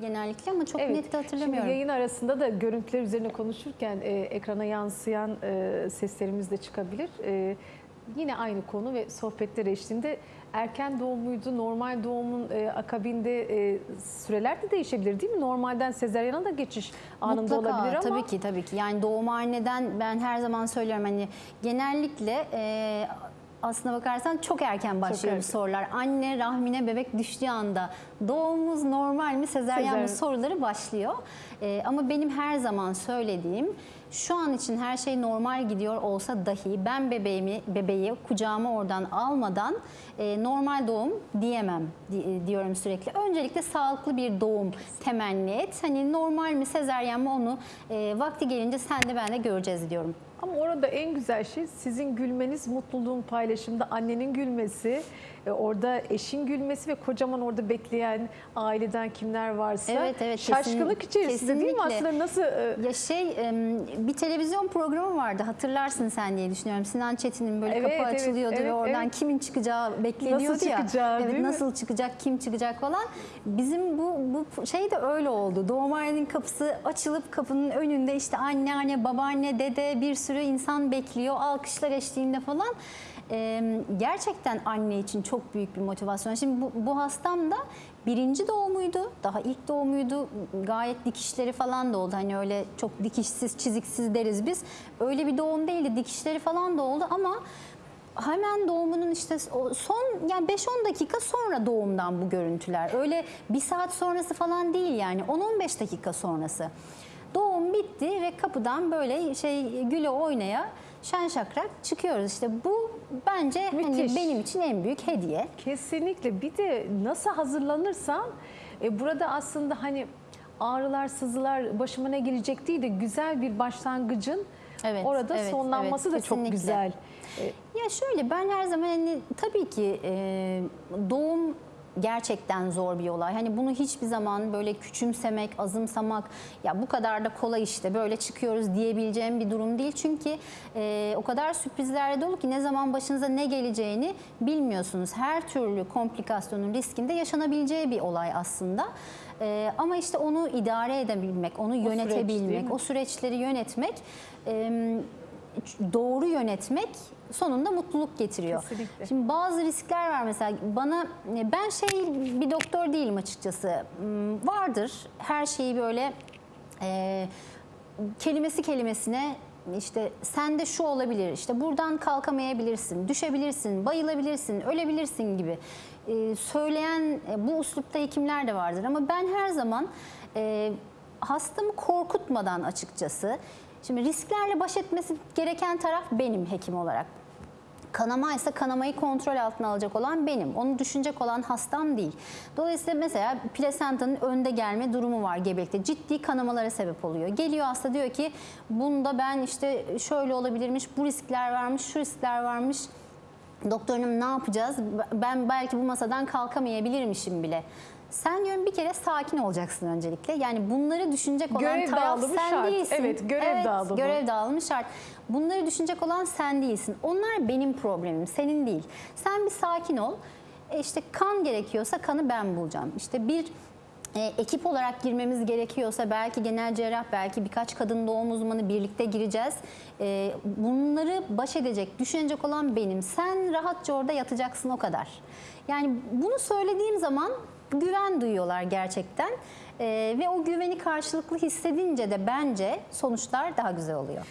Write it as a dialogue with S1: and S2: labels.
S1: genellikle ama çok
S2: Evet.
S1: net de hatırlamıyorum.
S2: Şimdi yayın arasında da görüntüler üzerine konuşurken e, ekrana yansıyan e, seslerimiz de çıkabilir. E, yine aynı konu ve sohbetler eşliğinde erken doğum muydu, normal doğumun e, akabinde e, süreler de değişebilir değil mi? Normalden sezeryana da geçiş anında
S1: Mutlaka,
S2: olabilir ama
S1: tabii ki tabii ki. Yani doğumhaneden ben her zaman söylüyorum hani genellikle e, aslına bakarsan çok erken başlıyor bu
S2: erken.
S1: sorular. Anne rahmine bebek düştüğü anda doğumumuz normal mi sezeryan mı
S2: Sezaryen.
S1: soruları başlıyor. E, ama benim her zaman söylediğim şu an için her şey normal gidiyor olsa dahi ben bebeğimi bebeği kucağıma oradan almadan e, normal doğum diyemem di- diyorum sürekli. Öncelikle sağlıklı bir doğum temenni et. Hani normal mi sezeryen mi onu e, vakti gelince sen de ben de göreceğiz diyorum.
S2: Ama orada en güzel şey sizin gülmeniz, mutluluğun paylaşımda annenin gülmesi, e, orada eşin gülmesi ve kocaman orada bekleyen aileden kimler varsa
S1: Evet, evet,
S2: şaşkınlık
S1: kesin-
S2: içerisinde değil mi
S1: kesinlikle.
S2: aslında nasıl e,
S1: Ya şey bir televizyon programı vardı hatırlarsın sen diye düşünüyorum. Sinan Çetin'in böyle
S2: Evet,
S1: kapı
S2: evet,
S1: açılıyordu
S2: evet,
S1: ve oradan
S2: evet.
S1: kimin çıkacağı bekleniyordu
S2: Nasıl
S1: ya.
S2: çıkacağı,
S1: evet,
S2: değil mi?
S1: nasıl çıkacak, kim çıkacak falan. Bizim bu bu şey de öyle oldu. Doğumhanenin kapısı açılıp kapının önünde işte anneanne, babaanne, dede bir sürü insan bekliyor. Alkışlar eşliğinde falan. Ee, gerçekten anne için çok büyük bir motivasyon. Şimdi bu, bu hastam da birinci doğumuydu. Daha ilk doğumuydu. Gayet dikişleri falan da oldu. Hani öyle çok dikişsiz, çiziksiz deriz biz. Öyle bir doğum değildi. Dikişleri falan da oldu ama hemen doğumunun işte son yani 5-10 dakika sonra doğumdan bu görüntüler. Öyle bir saat sonrası falan değil yani 10-15 dakika sonrası. Doğum bitti ve kapıdan böyle şey güle oynaya şen şakrak çıkıyoruz. İşte bu bence hani benim için en büyük hediye.
S2: Kesinlikle. Bir de nasıl hazırlanırsan e, burada aslında hani ağrılar, sızılar başıma ne gelecek değil de güzel bir başlangıcın
S1: Evet,
S2: orada
S1: evet,
S2: sonlanması
S1: evet,
S2: da çok
S1: kesinlikle.
S2: güzel. E,
S1: Ya şöyle ben her zaman hani tabii ki e, doğum gerçekten zor bir olay. Hani bunu hiçbir zaman böyle küçümsemek, azımsamak ya bu kadar da kolay işte böyle çıkıyoruz diyebileceğim bir durum değil. Çünkü e, o kadar sürprizlerle dolu ki ne zaman başınıza ne geleceğini bilmiyorsunuz. Her türlü komplikasyonun riskinde yaşanabileceği bir olay aslında. E, ama işte onu idare edebilmek, onu
S2: süreç
S1: yönetebilmek,
S2: mi?
S1: o süreçleri yönetmek e, doğru yönetmek sonunda mutluluk getiriyor.
S2: Kesinlikle.
S1: Şimdi bazı riskler var mesela bana ben şey bir doktor değilim açıkçası. Hmm, Vardır her şeyi böyle e, kelimesi kelimesine işte sende şu olabilir, işte buradan kalkamayabilirsin, düşebilirsin, bayılabilirsin, ölebilirsin gibi e, söyleyen e, bu uslupta hekimler de vardır. Ama ben her zaman e, hastamı korkutmadan açıkçası, şimdi risklerle baş etmesi gereken taraf benim hekim olarak. Kanama ise kanamayı kontrol altına alacak olan benim. Onu düşünecek olan hastam değil. Dolayısıyla mesela plasentanın önde gelme durumu var gebelikte. Ciddi kanamalara sebep oluyor. Geliyor hasta diyor ki bunda ben işte şöyle olabilirmiş, bu riskler varmış, şu riskler varmış. Doktorum ne yapacağız? Ben belki bu masadan kalkamayabilirmişim bile. Sen diyorum bir kere sakin olacaksın öncelikle. Yani bunları düşünecek olan
S2: Görev
S1: taraf
S2: dağılımı
S1: sen
S2: şart.
S1: değilsin.
S2: Evet, görev dağılımı.
S1: Görev dağılımı şart. Bunları düşünecek olan sen değilsin. Onlar benim problemim, senin değil. Sen bir sakin ol. E işte kan gerekiyorsa kanı ben bulacağım. İşte bir e, ekip olarak girmemiz gerekiyorsa belki genel cerrah, belki birkaç kadın doğum uzmanı birlikte gireceğiz. E, bunları baş edecek, düşünecek olan benim. Sen rahatça orada yatacaksın o kadar. Yani bunu söylediğim zaman güven duyuyorlar gerçekten. E, ve o güveni karşılıklı hissedince de bence sonuçlar daha güzel oluyor.